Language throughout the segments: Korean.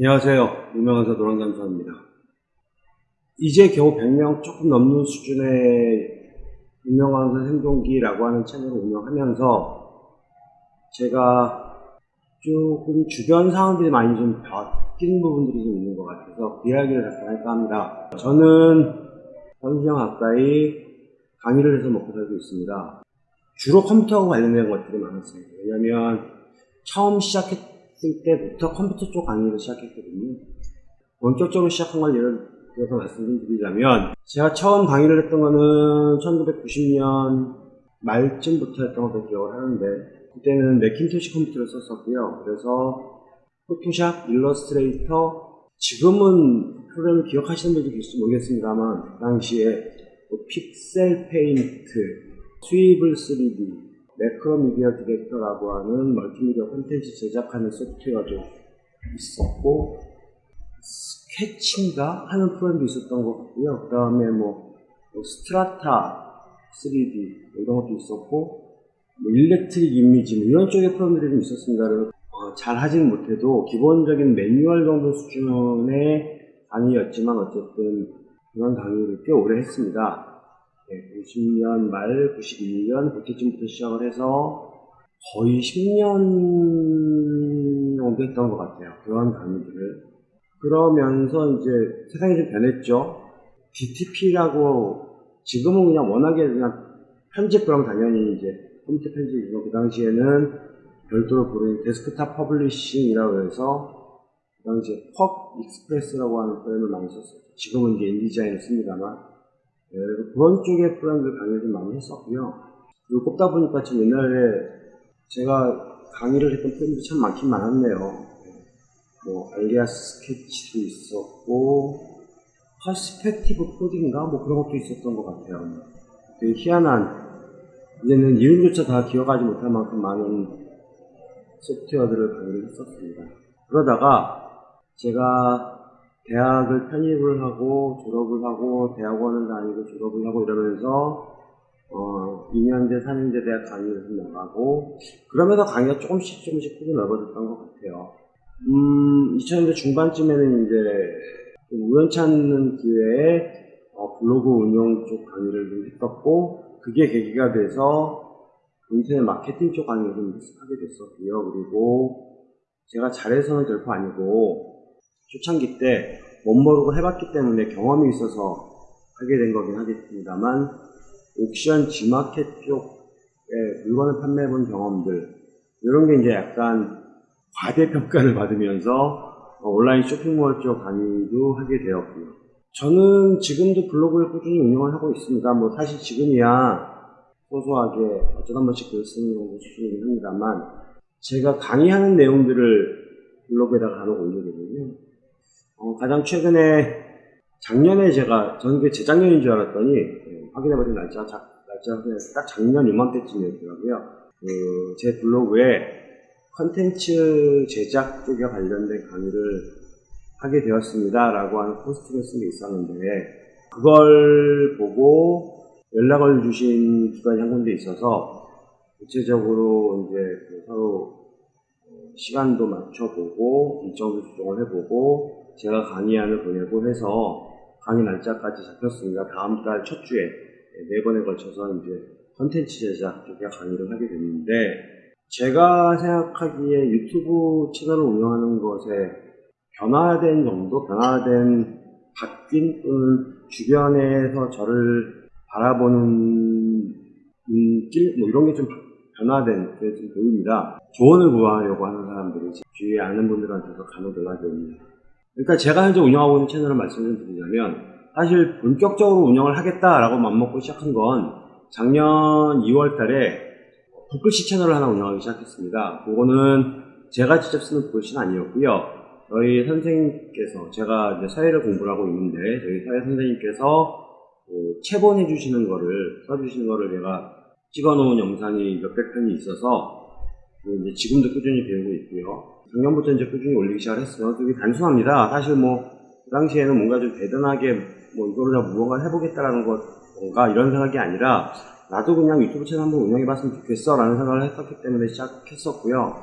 안녕하세요. 유명한사 노랑잠수입니다. 이제 겨우 100명 조금 넘는 수준의 유명한사 생존기라고 하는 채널을 운영하면서 제가 조금 주변 상황들이 많이 좀 바뀐 부분들이 좀 있는 것 같아서 그 이야기를 잠깐 할까 합니다. 저는 현시장 가까이 강의를 해서 먹고 살고 있습니다. 주로 컴퓨터하고 관련된 것들이 많았습니다. 왜냐면 처음 시작했을 때부터 컴퓨터 쪽 강의를 시작했거든요. 본격적으로 시작한 걸 예를 들어서 말씀드리자면 제가 처음 강의를 했던 거는 1990년 말쯤부터 했던 것도 기억을 하는데 그때는 Macintosh 컴퓨터를 썼었고요. 그래서 Photoshop, Illustrator 지금은 프로그램을 기억하시는 분들도 계실지 모르겠습니다만 그 당시에 뭐 PixelPaint, 스위블 3D, 매크로미디어 디렉터라고 하는 멀티미디어 콘텐츠 제작하는 소프트웨어도 있었고 스케치인가 하는 프로그램도 있었던 것 같고요. 그 다음에 뭐, 뭐 Strata 3D 뭐 이런 것도 있었고 뭐 Electric Image 뭐 이런 쪽의 프로그램들이 좀 있었습니다. 어, 잘 하지는 못해도 기본적인 매뉴얼 정도 수준의 강의였지만 어쨌든 그런 강의를 꽤 오래 했습니다. 네, 90년 말 91년 그때쯤부터 시작을 해서 거의 10년 정도 했던 것 같아요. 그런 강의들을. 그러면서 이제 세상이 좀 변했죠. DTP라고 지금은 그냥 워낙에 그냥 편집 그럼 당연히 이제 컴퓨터 편집이고 그 당시에는 별도로 부르는 desktop publishing이라고 해서 그 당시에 QuarkXPress라고 하는 프로그램을 많이 썼어요. 지금은 이제 InDesign을 씁니다만 네, 그래서 그런 쪽의 프로그램들 강의를 좀 많이 했었고요. 그리고 꼽다 보니까 지금 옛날에 제가 강의를 했던 프로그램들이 참 많긴 많았네요. 뭐 Alias Sketch도 있었고 퍼스펙티브 코딩인가 뭐 그런 것도 있었던 것 같아요. 되게 희한한 이제는 이름조차 다 기억하지 못할 만큼 많은 소프트웨어들을 강의를 했었습니다. 그러다가 제가 대학을 편입을 하고 졸업을 하고 대학원을 다니고 졸업을 하고 이러면서 어, 2년제, 4년제 대학 강의를 나가고 그러면서 강의가 조금씩 조금씩 크게 넓어졌던 것 같아요. 음, 2000년대 중반쯤에는 이제 우연치 않은 기회에 어, 블로그 운영 쪽 강의를 좀 했었고 그게 계기가 돼서 인터넷 마케팅 쪽 강의를 좀 하게 됐었고요. 그리고 제가 잘해서는 결코 아니고 초창기 때 못 모르고 해봤기 때문에 경험이 있어서 하게 된 거긴 하겠습니다만 옥션 G마켓 쪽에 물건을 판매해본 경험들 이런 게 이제 약간 과대평가를 받으면서 온라인 쇼핑몰 쪽 강의도 하게 되었고요. 저는 지금도 블로그를 꾸준히 운영을 하고 있습니다. 뭐 사실 지금이야 소소하게 어쩌다 한 번씩 글 쓰는 정도 수준이긴 합니다만 제가 강의하는 내용들을 블로그에다가 간혹 올리거든요. 어, 가장 최근에 작년에 제가 저는 그게 재작년인 줄 알았더니 예, 확인해버린 날짜 자, 날짜가 딱 작년 이맘때쯤이었더라고요. 그 제 블로그에 컨텐츠 제작 쪽에 관련된 강의를 하게 되었습니다. 라고 하는 포스트를 쓴게 있었는데 그걸 보고 연락을 주신 기관이 한 군데 있어서 구체적으로 이제 그 서로 시간도 맞춰보고 일정도 조정을 해보고 제가 강의안을 보내고 해서 강의 날짜까지 잡혔습니다. 다음 달 첫 주에 네 번에 걸쳐서 이제 컨텐츠 제작 쪽에 강의를 하게 됐는데 제가 생각하기에 유튜브 채널을 운영하는 것에 변화된 정도, 변화된 바뀐 또는 주변에서 저를 바라보는 눈길 뭐 이런 게 좀 변화된 게 좀 보입니다. 조언을 구하려고 하는 사람들이 주위에 아는 분들한테서 간혹 연락이 옵니다. 그러니까 제가 현재 운영하고 있는 채널을 말씀을 드리자면 사실 본격적으로 운영을 하겠다라고 맘먹고 시작한 건 작년 2월 달에 붓글씨 채널을 하나 운영하기 시작했습니다. 그거는 제가 직접 쓰는 붓글씨는 아니었고요. 저희 선생님께서 제가 이제 사회를 공부를 하고 있는데 저희 사회 선생님께서 그 체본해 주시는 거를 써주시는 거를 제가 찍어 놓은 영상이 몇백 편이 있어서 지금도 꾸준히 배우고 있고요. 작년부터 이제 꾸준히 올리기 시작을 했어요. 되게 단순합니다. 사실 뭐, 그 당시에는 뭔가 좀 대단하게 뭐 이거를 다 무언가 해보겠다라는 것, 뭔가 이런 생각이 아니라, 나도 그냥 유튜브 채널 한번 운영해 봤으면 좋겠어 라는 생각을 했었기 때문에 시작했었고요.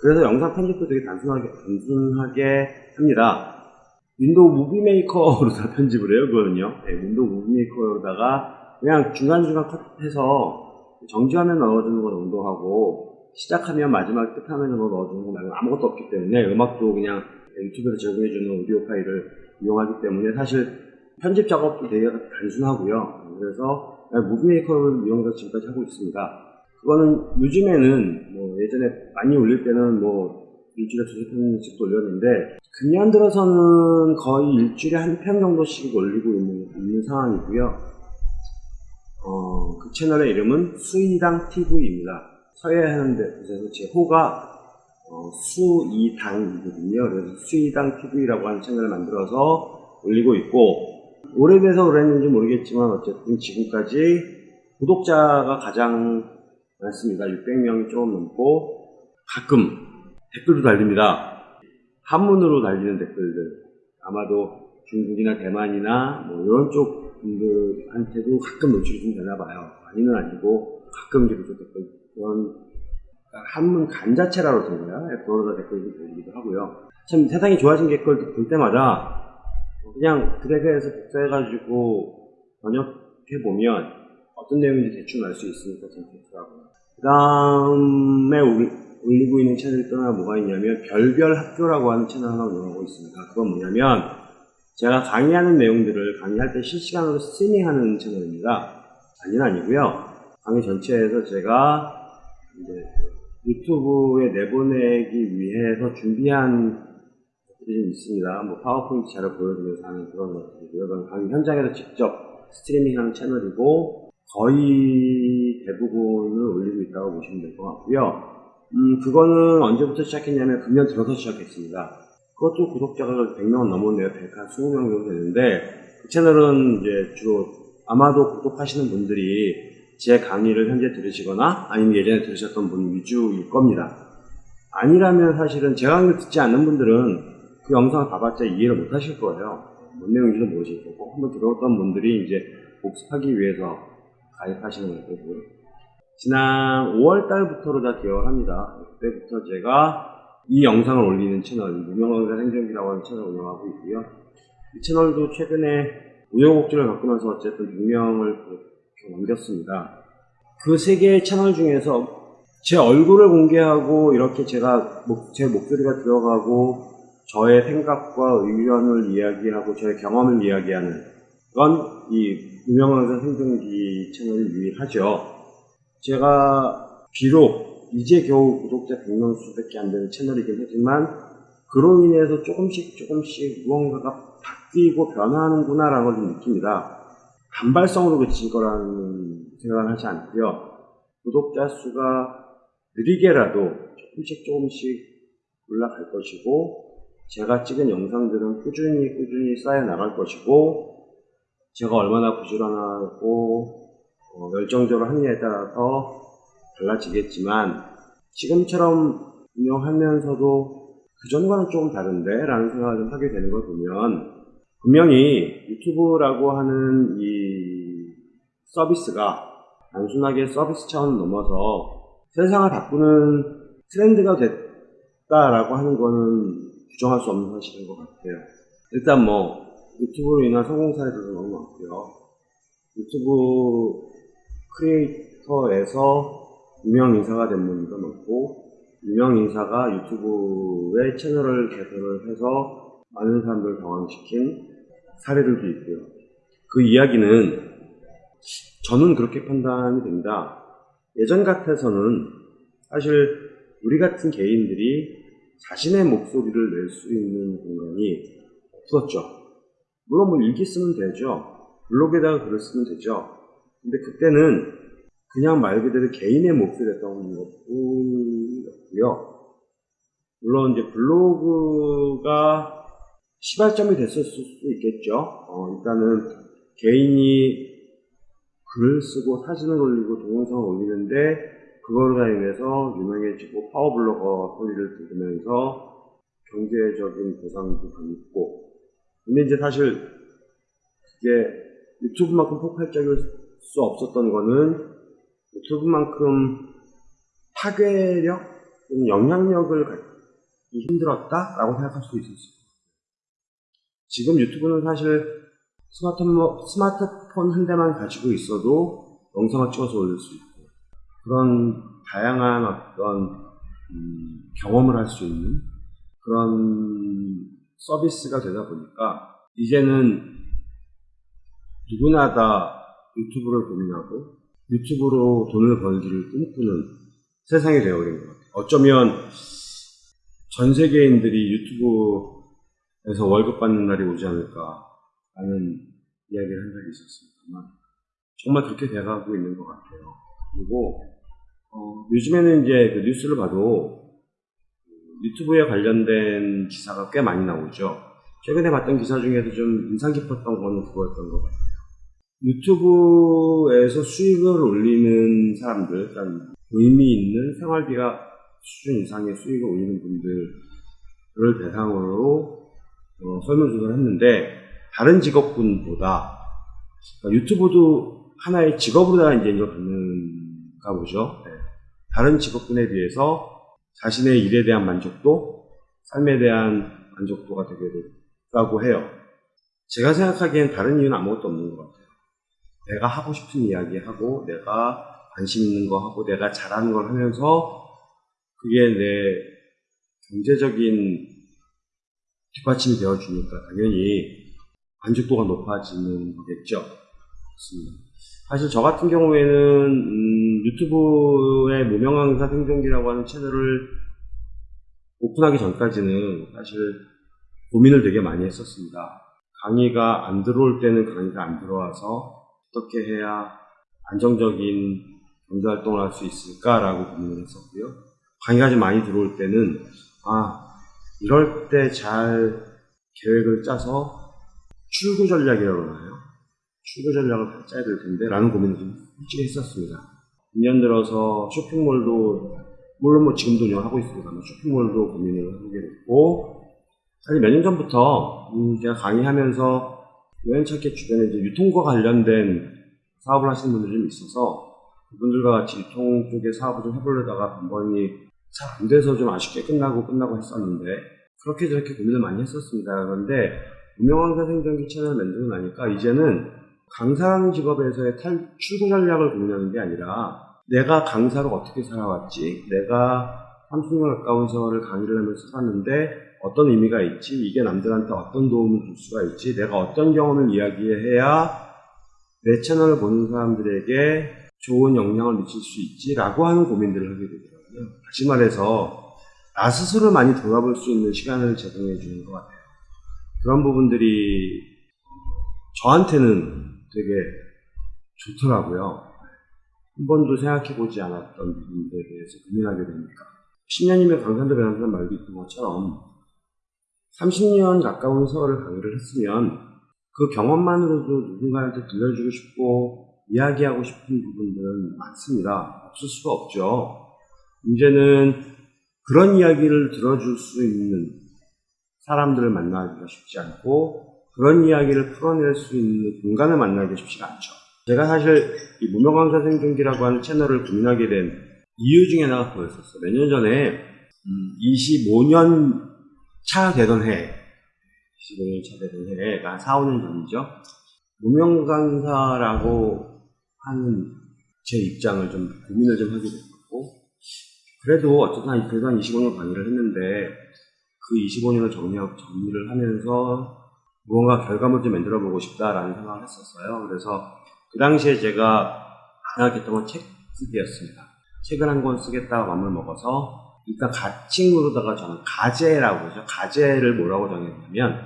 그래서 영상 편집도 되게 단순하게, 단순하게 합니다. Windows Movie Maker로 다 편집을 해요, 그거는요. 네, Windows Movie Maker로다가 그냥 중간중간 컷해서 정지화면 넣어주는 거 정도 하고 시작하면 마지막 끝화면으로 넣어주는 거 말고 아무것도 없기 때문에 음악도 그냥 유튜브에서 제공해주는 오디오 파일을 이용하기 때문에 사실 편집 작업도 되게 단순하고요. 그래서 Movie Maker를 이용해서 지금까지 하고 있습니다. 그거는 요즘에는 뭐 예전에 많이 올릴 때는 뭐 일주일에 두세 편씩 올렸는데 금년 들어서는 거의 일주일에 한 편 정도씩 올리고 있는, 있는 상황이고요. 어, 그 채널의 이름은 수이당 TV입니다. 서예하는데 그래서 제 호가 어, 수이당이거든요. 그래서 수이당 TV라고 하는 채널을 만들어서 올리고 있고 오래돼서 그랬는지 모르겠지만 어쨌든 지금까지 구독자가 가장 많습니다. 600명이 조금 넘고 가끔 댓글도 달립니다. 한문으로 달리는 댓글들 아마도 중국이나 대만이나 뭐 이런 쪽 분들한테도 가끔 노출이 좀 되나 봐요. 많이는 아니고 가끔 이렇게 댓글 그런 한문 간자체라고 되나요? 그런 댓글도 달리기도 하고요. 참 세상이 좋아진 댓글 볼 때마다 그냥 드래그해서 복사해가지고 번역해보면 어떤 내용인지 대충 알 수 있으니까 참 좋더라고요. 그 다음에 올리고 있는 채널이 또 하나 뭐가 있냐면 별별 학교라고 하는 채널 하나 운영하고 있습니다. 그건 뭐냐면 제가 강의하는 내용들을 강의할 때 실시간으로 스트리밍하는 채널입니다. 아니는 아니고요. 강의 전체에서 제가 이제 유튜브에 내보내기 위해서 준비한 것들이 좀 있습니다. 뭐 파워포인트 자료 보여주면서 하는 그런 것들이고요. 강의 현장에서 직접 스트리밍하는 채널이고 거의 대부분을 올리고 있다고 보시면 될 것 같고요. 음, 그거는 언제부터 시작했냐면 금년 들어서 시작했습니다. 그것도 구독자가 100명 넘었네요. 120명 정도 되는데 그 채널은 이제 주로 아마도 구독하시는 분들이 제 강의를 현재 들으시거나 아니면 예전에 들으셨던 분 위주일 겁니다. 아니라면 사실은 제 강의를 듣지 않는 분들은 그 영상을 봐봤자 이해를 못 하실 거예요. 뭔 내용인지도 모르실 거고 한번 들어봤던 분들이 이제 복습하기 위해서 가입하시는 거고요. 지난 5월 달부터로 다 기억을 합니다. 그때부터 제가 이 영상을 올리는 채널, 무명강사 생존기라고 하는 채널을 운영하고 있고요. 이 채널도 최근에 우여곡절을 겪으면서 어쨌든 6명을 넘겼습니다. 그 세 개의 채널 중에서 제 얼굴을 공개하고 이렇게 제가 목, 제 목소리가 들어가고 저의 생각과 의견을 이야기하고 저의 경험을 이야기하는 건 이 유명강사 생존기 채널이 유일하죠. 제가 비록 이제 겨우 구독자 100명 수밖에 안 되는 채널이긴 하지만 그로 인해서 조금씩 조금씩 무언가가 바뀌고 변화하는구나 라는 걸좀 느낍니다. 단발성으로 그칠 거라는 생각을 하지 않고요. 구독자 수가 느리게라도 조금씩 조금씩 올라갈 것이고 제가 찍은 영상들은 꾸준히 꾸준히 쌓여 나갈 것이고 제가 얼마나 부지런하고 어, 열정적으로 하느냐에 따라서 달라지겠지만 지금처럼 운영하면서도 그전과는 조금 다른데 라는 생각을 좀 하게 되는 걸 보면 분명히 유튜브라고 하는 이 서비스가 단순하게 서비스 차원을 넘어서 세상을 바꾸는 트렌드가 됐다라고 하는 거는 부정할 수 없는 사실인 것 같아요. 일단 뭐 유튜브로 인한 성공 사례들도 너무 많고요. 유튜브 크리에이터에서 유명 인사가 된 분도 많고 유명 인사가 유튜브의 채널을 개설을 해서 많은 사람들을 당황시킨 사례들도 있고요. 그 이야기는 저는 그렇게 판단이 됩니다. 예전 같아서는 사실 우리 같은 개인들이 자신의 목소리를 낼 수 있는 공간이 없었죠. 물론 뭐 일기 쓰면 되죠. 블로그에다가 글을 쓰면 되죠. 근데 그때는 그냥 말 그대로 개인의 목소리였던 것 뿐이었고요. 물론 이제 블로그가 시발점이 됐을 수도 있겠죠. 어, 일단은 개인이 글을 쓰고 사진을 올리고 동영상을 올리는데 그걸로 인해서 유명해지고 파워블로거 소리를 들으면서 경제적인 보상도 받고 근데 이제 사실 그게 유튜브만큼 폭발적일 수 없었던 거는 유튜브만큼 파괴력 영향력을 갖기 힘들었다라고 생각할 수도 있었어요. 지금 유튜브는 사실 스마트폰, 스마트폰 한 대만 가지고 있어도 영상을 찍어서 올릴 수 있고 그런 다양한 어떤 음, 경험을 할 수 있는 그런 서비스가 되다 보니까 이제는 누구나 다 유튜브를 고민하고 유튜브로 돈을 벌기를 꿈꾸는 세상이 되어버린 것 같아요. 어쩌면 전 세계인들이 유튜브 에서 월급 받는 날이 오지 않을까 하는 이야기를 한 적이 있었습니다만 정말 그렇게 돼가고 있는 것 같아요. 그리고 어, 요즘에는 이제 그 뉴스를 봐도 유튜브에 관련된 기사가 꽤 많이 나오죠. 최근에 봤던 기사 중에서 좀 인상 깊었던 거는 그거였던 것 같아요. 유튜브에서 수익을 올리는 사람들, 그러니까 의미 있는 생활비가 수준 이상의 수익을 올리는 분들을 대상으로 어, 설문조사를 했는데 다른 직업군보다 그러니까 유튜브도 하나의 직업으로 이제 이걸 받는가 보죠. 네. 다른 직업군에 비해서 자신의 일에 대한 만족도, 삶에 대한 만족도가 되게 높다고 해요. 제가 생각하기엔 다른 이유는 아무것도 없는 것 같아요. 내가 하고 싶은 이야기 하고, 내가 관심 있는 거 하고, 내가 잘하는 걸 하면서, 그게 내 경제적인 뒷받침이 되어주니까 당연히 만족도가 높아지는 거겠죠. 그렇습니다. 사실 저 같은 경우에는 음, 유튜브의 무명강사 생존기라고 하는 채널을 오픈하기 전까지는 사실 고민을 되게 많이 했었습니다. 강의가 안 들어올 때는 강의가 안 들어와서 어떻게 해야 안정적인 경제 활동을 할 수 있을까라고 고민을 했었고요. 강의가 좀 많이 들어올 때는 아 이럴 때 잘 계획을 짜서 출구 전략이라고 하나요? 출구 전략을 짜야 될 텐데 라는 고민을 좀 솔직히 했었습니다. 2년 들어서 쇼핑몰도 물론 뭐 지금도 운영하고 있습니다만 쇼핑몰도 고민을 하게 됐고 사실 몇 년 전부터 음, 제가 강의하면서 우연찮게 주변에 이제 유통과 관련된 사업을 하시는 분들이 좀 있어서 그분들과 같이 유통 쪽에 사업을 좀 해보려다가 번번이 잘 안 돼서 좀 아쉽게 끝나고 끝나고 했었는데 그렇게 저렇게 고민을 많이 했었습니다. 그런데 유명왕사 생존기 채널을 만들고 나니까 이제는 강사라는 직업에서의 탈, 출구 전략을 고민하는 게 아니라 내가 강사로 어떻게 살아왔지, 내가 30년 가까운 세월을 강의를 하면서 살았는데 어떤 의미가 있지, 이게 남들한테 어떤 도움을 줄 수가 있지, 내가 어떤 경험을 이야기해야 내 채널을 보는 사람들에게 좋은 영향을 미칠 수 있지라고 하는 고민들을 하게 되더라고요. 다시 말해서 나 스스로를 많이 돌아볼 수 있는 시간을 제공해 주는 것 같아요. 그런 부분들이 저한테는 되게 좋더라고요. 한 번도 생각해 보지 않았던 부분들에 대해서 고민하게 되니까. 10년이면 강산도 변한다는 말도 있던 것처럼 30년 가까운 세월을 강의를 했으면 그 경험만으로도 누군가한테 들려주고 싶고 이야기하고 싶은 부분들은 많습니다. 없을 수가 없죠. 문제는 그런 이야기를 들어줄 수 있는 사람들을 만나기가 쉽지 않고 그런 이야기를 풀어낼 수 있는 공간을 만나기 쉽지가 않죠. 제가 사실 이 무명강사 생존기라고 하는 채널을 고민하게 된 이유 중에 하나가 그거였었어요. 몇 년 전에 음, 25년 차 되던 해, 25년 차 되던 해가 4, 5년 전이죠. 무명강사라고 하는 제 입장을 좀 고민을 좀 하게 됐고, 그래도 어쨌든 그래도 한 25년 강의를 했는데, 그 25년을 정리하고 정리를 하면서 무언가 결과물 좀 만들어 보고 싶다라는 생각을 했었어요. 그래서 그 당시에 제가 생각했던 건 책 쓰기였습니다. 책을 한 권 쓰겠다고 마음을 먹어서 일단 가칭으로다가 저는 가제라고 그러죠. 가제를 뭐라고 정했냐면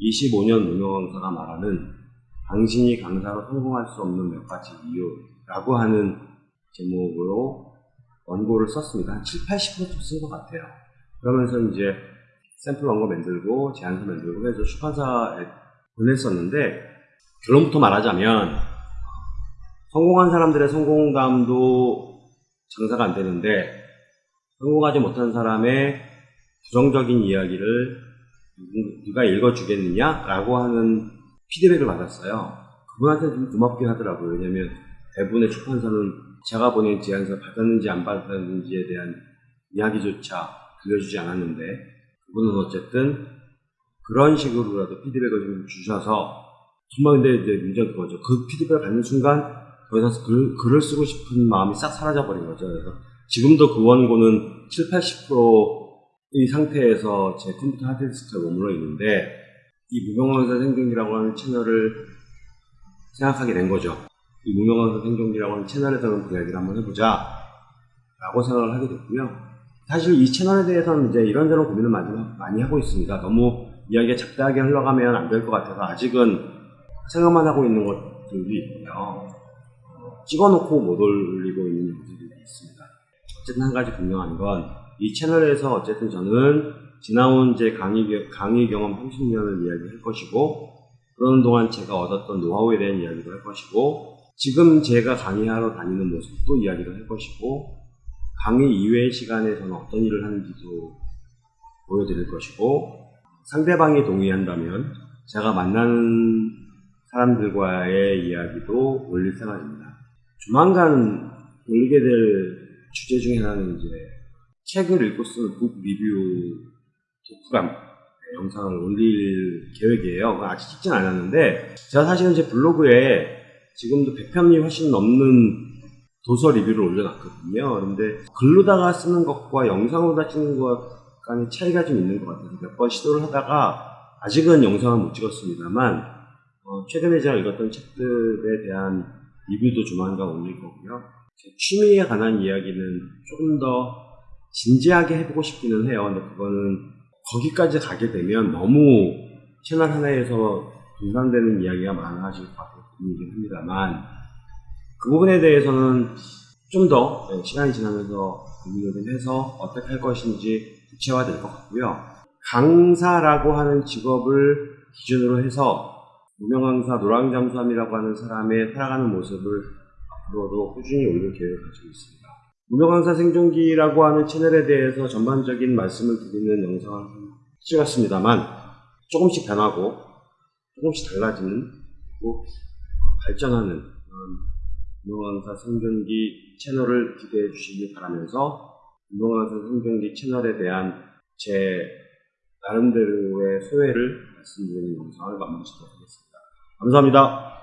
25년 무명 강사가 말하는 당신이 강사로 성공할 수 없는 몇 가지 이유라고 하는 제목으로 원고를 썼습니다. 한 7, 80%쯤 쓴것 같아요. 그러면서 이제 샘플 원고 만들고 제안서 만들고 해서 출판사에 보냈었는데 결론부터 말하자면 성공한 사람들의 성공감도 장사가 안 되는데 성공하지 못한 사람의 부정적인 이야기를 누가 읽어주겠느냐라고 하는 피드백을 받았어요. 그분한테 좀 고맙긴 하더라고요. 왜냐면 대부분의 출판사는 제가 보낸 제안서 받았는지 안 받았는지에 대한 이야기조차 들려주지 않았는데 그분은 어쨌든 그런 식으로라도 피드백을 좀 주셔서 정말 근데 이제 문제가 그거죠. 그 피드백을 받는 순간 더 이상 글, 글을 쓰고 싶은 마음이 싹 사라져버린 거죠. 그래서 지금도 그 원고는 7, 80%의 상태에서 제 컴퓨터 하드디스크에 머물러 있는데 이 무명왕사 생존기라고 하는 채널을 생각하게 된 거죠. 이 무명왕사 생존기라고 하는 채널에서는 그 이야기를 한번 해보자 라고 생각을 하게 됐고요. 사실 이 채널에 대해서는 이제 이런저런 고민을 많이, 많이 하고 있습니다. 너무 이야기가 잡다하게 흘러가면 안 될 것 같아서 아직은 생각만 하고 있는 것들이 있고요. 어, 찍어놓고 못 올리고 있는 영상들이 있습니다. 어쨌든 한 가지 분명한 건 이 채널에서 어쨌든 저는 지나온 제 강의, 겨- 강의 경험 30년을 이야기할 것이고 그러는 동안 제가 얻었던 노하우에 대한 이야기도 할 것이고 지금 제가 강의하러 다니는 모습도 이야기를 할 것이고 강의 이외의 시간에 저는 어떤 일을 하는지도 보여드릴 것이고 상대방이 동의한다면 제가 만나는 사람들과의 이야기도 올릴 생각입니다. 조만간 올리게 될 주제 중에 하나는 이제 책을 읽고 쓴북 리뷰 독후감 네, 영상을 올릴 계획이에요. 아직 찍진 않았는데 제가 사실은 제 블로그에 지금도 100편이 훨씬 넘는 도서 리뷰를 올려놨거든요. 그런데 글로다가 쓰는 것과 영상으로다 찍는 것 간의 차이가 좀 있는 것 같아서 몇 번 시도를 하다가 아직은 영상을 못 찍었습니다만 어, 최근에 제가 읽었던 책들에 대한 리뷰도 조만간 올릴 거고요. 제 취미에 관한 이야기는 조금 더 진지하게 해보고 싶기는 해요. 근데 그거는 거기까지 가게 되면 너무 채널 하나에서 분산되는 이야기가 많아질 것 같 은 분이긴 합니다만 그 부분에 대해서는 좀 더 시간이 지나면서 고민을 좀 해서 어떻게 할 것인지 구체화될 것 같고요. 강사라고 하는 직업을 기준으로 해서 무명강사 노랑잠수함이라고 하는 사람의 살아가는 모습을 앞으로도 꾸준히 올릴 계획을 가지고 있습니다. 무명강사 생존기라고 하는 채널에 대해서 전반적인 말씀을 드리는 영상을 찍었습니다만 조금씩 변하고 조금씩 달라지는 또 발전하는 유명강사 생존기 채널을 기대해 주시기 바라면서 유명강사 생존기 채널에 대한 제 나름대로의 소회를 말씀드리는 영상을 마무리 짓도록 하겠습니다. 감사합니다.